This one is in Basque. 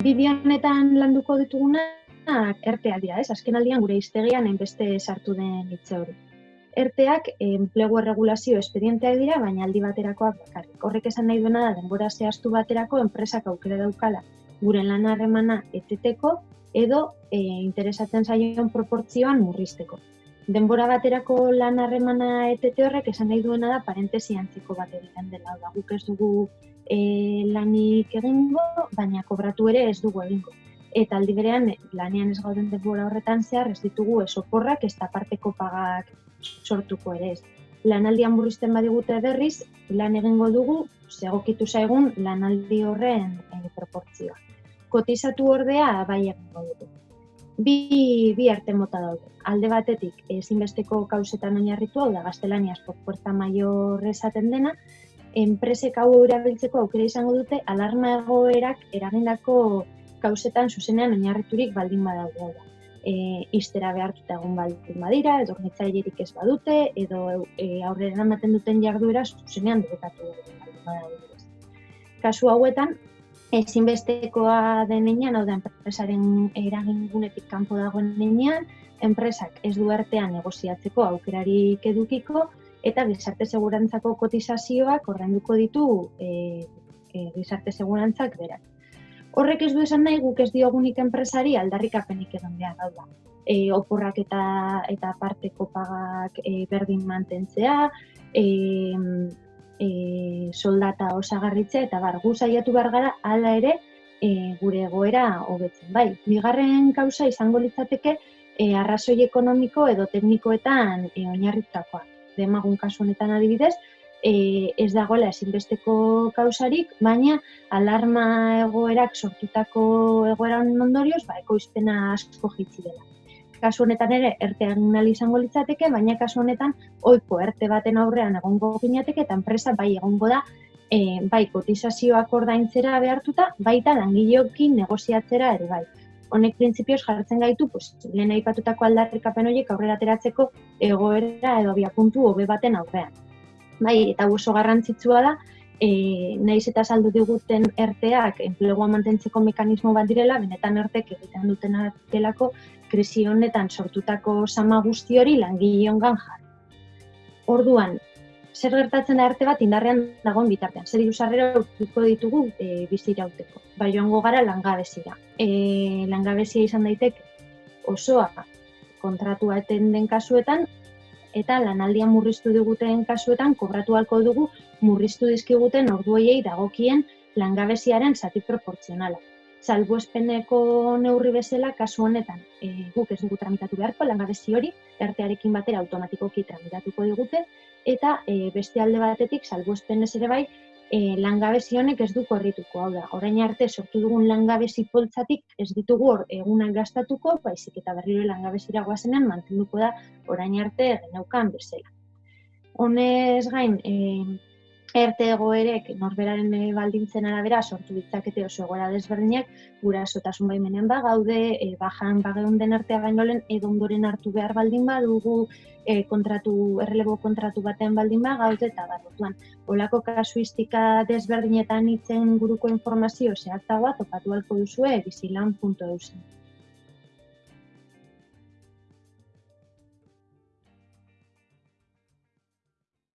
Bideo honetan landuko ditugunak erteak dira, ez? Azken aldian gure iztegian enbeste sartu den hitze hori. Erteak enplegu erregulazio espedienteak dira, baina aldi baterakoak bakarrik. Horrek esan nahi duena da denbora zehaztu baterako enpresak aukera daukala gure lan harremana eteteko edo e, interesatzen zaion proportzioan murrizteko. Denbora baterako lan harremana etete horrek esan nahi duena da parentesi antziko bat egiten dela. Da, guk ez dugu e, lanik egingo, baina kobratu ere ez dugu egingo. Eta aldi berean, lanean ez gauden denbora horretan zehar, ez ditugu ez oporrak, ez parteko pagak sortuko ere ez. Lanaldian burrizten badigute berriz, lan egingo dugu, segokitu zaigun lanaldi horren e, proportzioa. Kotizatu ordea, bai egingo dugu. Bi, bi arte mota daude. Alde batetik, ezinbesteko kausetan oinarritu hau da, gaztelaniaz, puerta maior esaten dena, enpresek hau erabiltzeko aukera izango dute alarma egoerak eragindako kausetan zuzenean oinarriturik baldin badaude da. E, iztera behartuta egon baldin badira, edo ornitzailerik ez badute, edo e, aurrera ematen duten jarduera zuzenean debekatu baldin badaude. Kasu hauetan, ezinbestekoa den enean, hau da, enpresaren eragingunetik kanpo dagoen enean, enpresak ez du artean negoziatzeko aukerarik edukiko, eta gizarte segurantzako kotizazioak ordainduko ditu e, e, gizarte segurantzak berak. Horrek ez du esan nahi guk ez diogunik enpresari aldarrikapenik egon behar hau da. E, oporrak eta eta parteko pagak e, berdin mantentzea, e, e, soldata osagarritzea eta bar, gu saiatu behar gara hala ere e, gure egoera hobetzen. Bai, bigarren kausa izango litzateke e, arrazoi ekonomiko edo teknikoetan e, oinarritakoa demagun kasu honetan adibidez, e, ez dagoela ezinbesteko kausarik, baina alarma egoerak sortutako egoeran ondorioz, ba, ekoizpena asko jitzi dela. Kasu honetan ere, erte egin izango litzateke, baina kasu honetan, oiko erte baten aurrean egongo ginateke, eta enpresa bai egongo da, e, bai kotizazioak ordaintzera behartuta, baita langileokin negoziatzera ere bai honek printzipioz jartzen gaitu, pues, lehen aipatutako aldarrikapen horiek aurrera ateratzeko egoera edo biapuntu hobe baten aurrean. Bai, eta oso garrantzitsua da, e, naiz eta saldu diguten erteak enplegua mantentzeko mekanismo bat direla, benetan ertek egiten duten delako krisi honetan sortutako sama guzti hori langile hongan jar. Orduan, zer gertatzen da arte bat indarrean dagoen bitartean. Zer diru sarrera ditugu e, bizirauteko. Bai joango gara langabezira. E, langabezia izan daitek osoa kontratua eten den kasuetan, eta lanaldian murriztu diguten kasuetan, kobratu halko dugu murriztu dizkiguten ordueiei dagokien langabeziaren zati proportzionala. Salbuespeneko neurri bezala kasu honetan e, guk ez dugu tramitatu beharko langabezi hori, ertearekin batera automatikoki tramitatuko digute, eta e, beste alde batetik salbuespen ez ere bai e, langabezi honek ez du korrituko. Hau da, orain arte sortu dugun langabezi poltzatik ez ditugu hor egunak gastatuko, baizik eta berriro langabezira guazenean mantenduko da orain arte genaukan bezala. Honez gain, e, erte egoerek norberaren eh, baldintzen arabera sortu ditzakete oso egoera desberdinak, gura sotasun baimenean ba gaude, e, bajan bageun den artea baino lehen edo ondoren hartu behar baldin badugu, e, kontratu, errelebo kontratu batean baldin ba gaude eta bat Olako kasuistika desberdinetan itzen guruko informazio zehatzagoa topatu halko duzue bizilan.eusen.